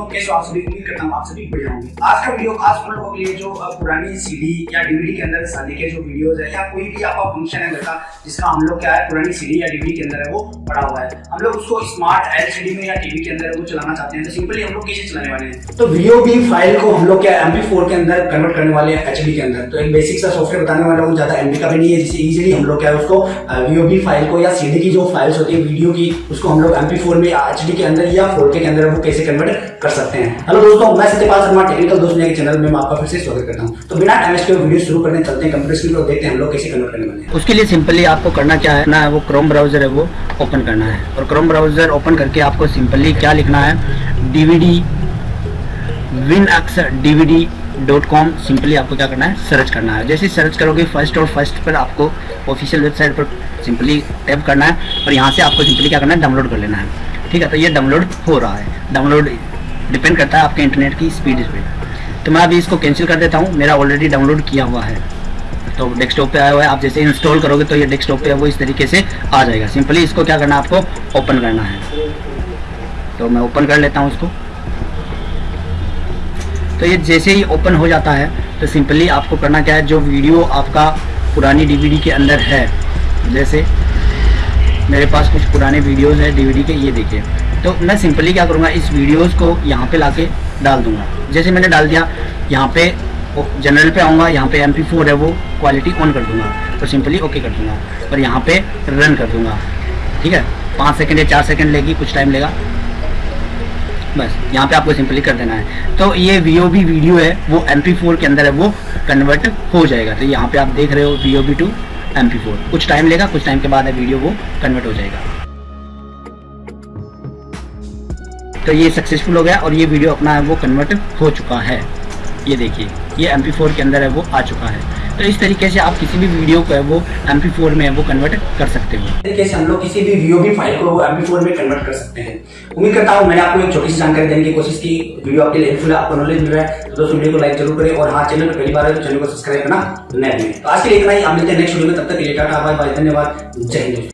दोस्तों कैसे आप सभी उम्मीद करता हूँ आप सभी बढ़िया होंगे। आज का वीडियो खास उन लोगों के लिए जो पुरानी सीडी या डीवीडी के अंदर शादी के जो वीडियोस है या कोई भी आपका फ़ंक्शन है घर जिसका हम लोग क्या है, पुरानी सीडी या डीवीडी के अंदर है, वो पड़ा हुआ है। हम लोग उसको स्मार्ट एलसीडी में या टीवी के अंदर वो चलाना चाहते हैं तो सिंपली हम लोग कैसे चलाने वाले हैं। तो वीडियो की फ़ाइल को हम लोग क्या फोर के अंदर कन्वर्ट करने वाले हैं एचडी के अंदर। तो एक बेसिक सा सॉफ्टवेयर बताने वाला हूँ, ज़्यादा एमबी का भी नहीं है, जिससे इजीली हम लोग क्या है, उसको वीओबी फ़ाइल को या सीडी की जो फाइल्स होती है वीडियो की, उसको हम लोग फोर में एचडी के अंदर या फोर के अंदर वो कैसे कन्वर्ट कर सकते हैं। हेलो दोस्तों, मैं सत्यपाल शर्मा टेक्निकल दोस्त के चैनल में आपका फिर से स्वागत करता हूँ। तो बिना टाइम के वीडियो शुरू करने चलते हैं कंप्यूटर स्क्रीन पर देखते हैं हम लोग कैसे कन्वर्ट करने वाले हैं। उसके लिए सिंपली आपको करना क्या है, ना वो क्रोम ब्राउज़र है, वो ओपन करना है। और क्रोम ब्राउज़र ओपन करके आपको सिंपली क्या लिखना है? डीवीडी विन अक्सर डीवीडी डॉट कॉम सिंपली आपको क्या करना है? सर्च करना है। जैसे सर्च करोगे फ़र्स्ट और फ़र्स्ट पर आपको ऑफिशियल वेबसाइट पर सिंपली टैप करना है और यहाँ से आपको सिंपली क्या करना है? डाउनलोड कर लेना है। ठीक है तो ये डाउनलोड हो रहा है। डाउनलोड डिपेंड करता है आपके इंटरनेट की स्पीड पे। तो मैं अभी इसको कैंसिल कर देता हूँ, मेरा ऑलरेडी डाउनलोड किया हुआ है। तो डेस्कटॉप पे आया हुआ है, आप जैसे इंस्टॉल करोगे तो ये डेस्कटॉप पे वो इस तरीके से आ जाएगा। सिंपली इसको क्या करना है, आपको ओपन करना है। तो मैं ओपन कर लेता हूँ इसको। तो ये जैसे ही ओपन हो जाता है तो सिंपली आपको करना क्या है, जो वीडियो आपका पुरानी डीवीडी के अंदर है, जैसे मेरे पास कुछ पुराने वीडियोस हैं डीवीडी के, ये देखिए। तो मैं सिंपली क्या करूँगा, इस वीडियोज़ को यहाँ पे लाके डाल दूँगा। जैसे मैंने डाल दिया, यहाँ पे जनरल पे आऊँगा, यहाँ पे एम है वो क्वालिटी ऑन कर दूँगा। तो सिंपली ओके कर दूँगा और यहाँ पे रन कर दूँगा। ठीक है? पाँच सेकेंड या चार सेकेंड लेगी, कुछ टाइम लेगा। बस, यहाँ पे आपको सिंपली कर देना है। तो ये वी वीडियो है, वो एम पी के अंदर है, वो कन्वर्ट हो जाएगा। तो यहाँ पे आप देख रहे हो वी ओ टू एम कुछ टाइम लेगा, कुछ टाइम के बाद वीडियो वो कन्वर्ट हो जाएगा। तो ये सक्सेसफुल हो गया और ये वीडियो अपना है वो कन्वर्ट हो चुका है। ये देखिए, ये एम के अंदर है, वो आ चुका है। तो इस तरीके से आप किसी भी वीडियो को है, वो एम में वो कन्वर्ट कर सकते हो। तरीके से हम लोग किसी भी वीडियो फ़ाइल को एम में कन्वर्ट कर सकते हैं। उम्मीद करता हूँ मैंने आपको एक छोटी सी जानकारी देने की कोशिश की। वीडियो आपके लिए हेल्पफुल आपको नॉलेज मिल रहा है तो दोस्तों वीडियो को लाइक ज़रूर करें और हाँ चैनल पर पहली बार है तो चैनल को सब्सक्राइब करना न भूलें। तो आज के लिए इतना ही आप मिलते हैं नेक्स्ट वीडियो में, तब तक के धन्यवाद। जय हिंद।